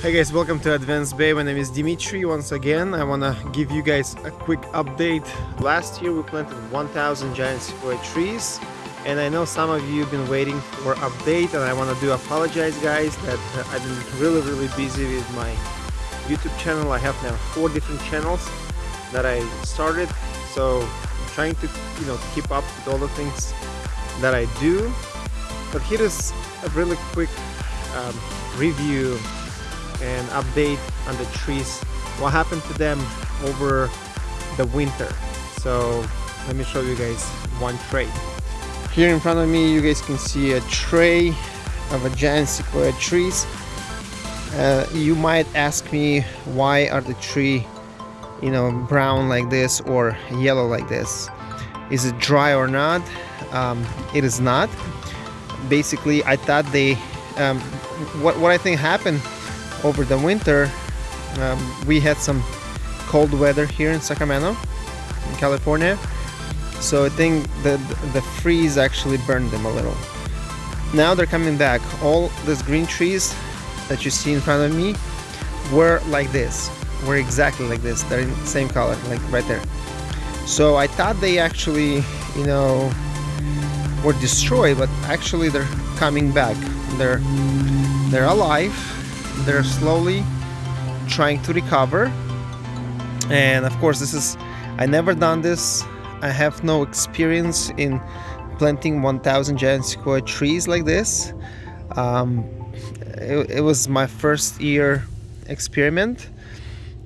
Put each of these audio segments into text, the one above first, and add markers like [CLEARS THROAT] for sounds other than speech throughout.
Hey guys, welcome to Advanced Bay. My name is Dimitri. Once again, I want to give you guys a quick update. Last year we planted 1000 giant sequoia trees and I know some of you have been waiting for update and I want to do apologize guys that I've been really really busy with my YouTube channel. I have now four different channels that I started so I'm trying to you know keep up with all the things that I do but here is a really quick um, review and update on the trees. What happened to them over the winter? So let me show you guys one tray. Here in front of me you guys can see a tray of a giant sequoia trees. Uh, you might ask me why are the tree you know brown like this or yellow like this? Is it dry or not? Um, it is not. Basically I thought they um, what, what I think happened over the winter um, we had some cold weather here in Sacramento in California. So I think the the freeze actually burned them a little. Now they're coming back. All these green trees that you see in front of me were like this were exactly like this. They're in the same color like right there. So I thought they actually you know were destroyed but actually they're coming back. They're they're alive they're slowly trying to recover. And of course this is I never done this. I have no experience in planting 1000 giant sequoia trees like this. Um, it, it, was my first year experiment.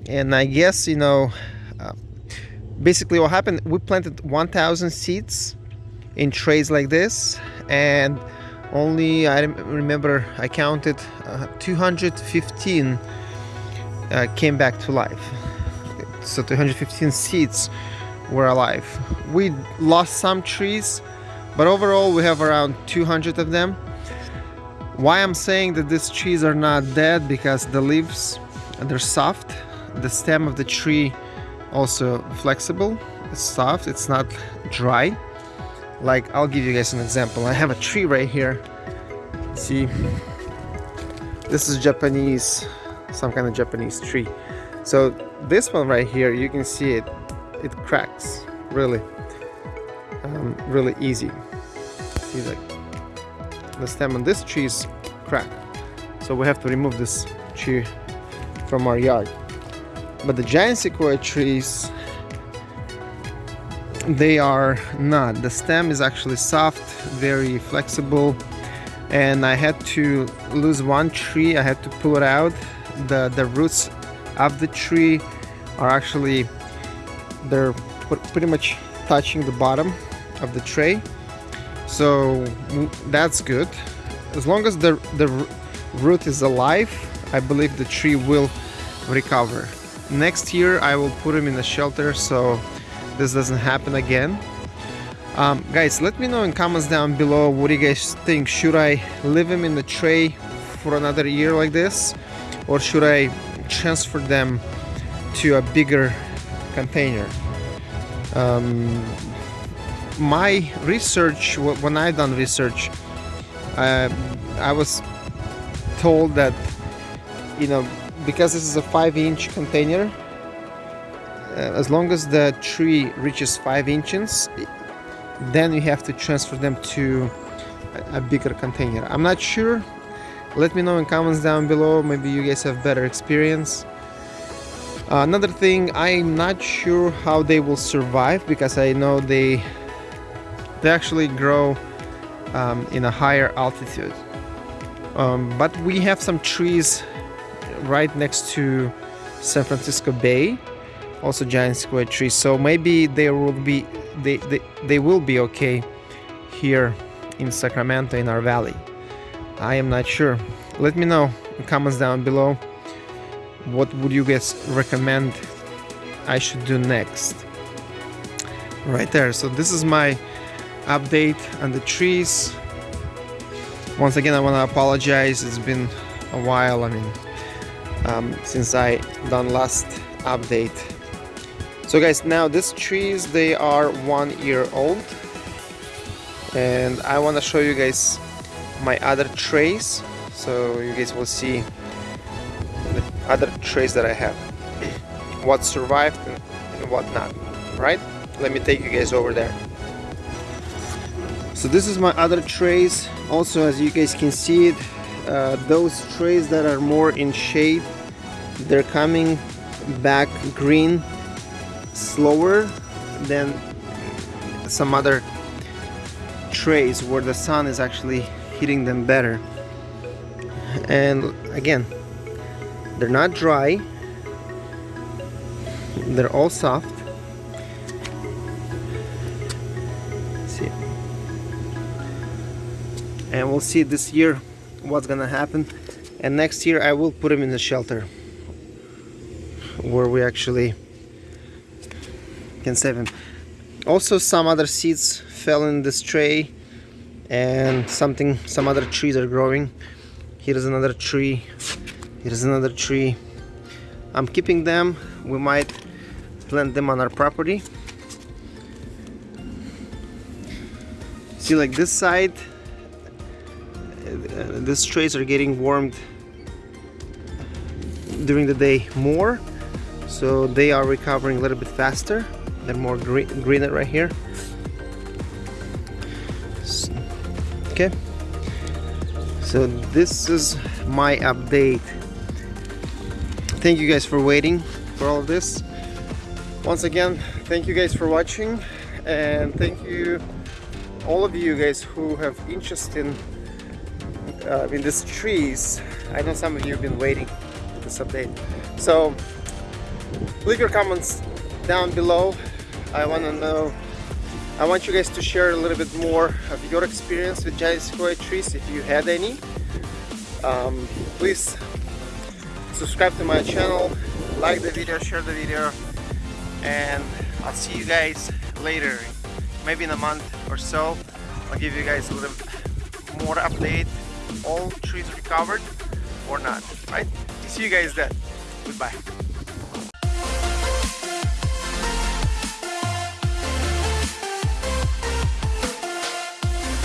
And I guess you know uh, basically what happened we planted 1000 seeds in trays like this. And only I remember I counted uh, 215 uh, came back to life. So 215 seeds were alive. We lost some trees but overall we have around 200 of them. Why I'm saying that these trees are not dead because the leaves they're soft. The stem of the tree also flexible it's soft it's not dry like I'll give you guys an example. I have a tree right here. See? This is Japanese some kind of Japanese tree. So this one right here you can see it it cracks really um, really easy. See like the stem on this tree is cracked. So we have to remove this tree from our yard. But the giant sequoia trees they are not. The stem is actually soft very flexible and I had to lose one tree. I had to pull it out. The the roots of the tree are actually they're pretty much touching the bottom of the tray. So mm, that's good. As long as the the root is alive I believe the tree will recover. Next year I will put him in a shelter so this doesn't happen again. Um, guys let me know in comments down below what do you guys think. Should I leave them in the tray for another year like this? Or should I transfer them to a bigger container? Um, my research when I done research uh, I was told that you know because this is a five inch container as long as the tree reaches five inches then you have to transfer them to a, bigger container. I'm not sure. Let me know in comments down below. Maybe you guys have better experience. Uh, another thing I'm not sure how they will survive because I know they they actually grow um, in a higher altitude. Um, but we have some trees right next to San Francisco Bay also giant sequoia trees. So maybe they will be they, they, they will be okay here in Sacramento in our valley. I am not sure. Let me know in comments down below. What would you guys recommend I should do next? Right there. So this is my update on the trees. Once again I want to apologize. It's been a while I mean um, since I done last update so guys now these trees they are one year old. And I want to show you guys my other trays. So you guys will see the other trays that I have. [CLEARS THROAT] What survived and, what not right? Let me take you guys over there. So this is my other trays. Also as you guys can see it uh, those trays that are more in shade they're coming back green slower than some other trays where the sun is actually hitting them better. And again they're not dry. They're all soft. See. And we'll see this year what's gonna happen. And next year I will put them in the shelter where we actually can save them also some other seeds fell in this tray and something some other trees are growing. Here's another tree. Here's another tree. I'm keeping them. We might plant them on our property. See like this side uh, these trays are getting warmed during the day more so they are recovering a little bit faster they're more green greener right here. So, okay. So this is my update. Thank you guys for waiting for all this. Once again thank you guys for watching and thank you all of you guys who have interest in uh, in these trees. I know some of you have been waiting for this update. So leave your comments down below I want to know I want you guys to share a little bit more of your experience with giant sequoia trees if you had any. Um, please subscribe to my channel like the video share the video and I'll see you guys later. Maybe in a month or so I'll give you guys a little more update all trees recovered or not right? See you guys then. Goodbye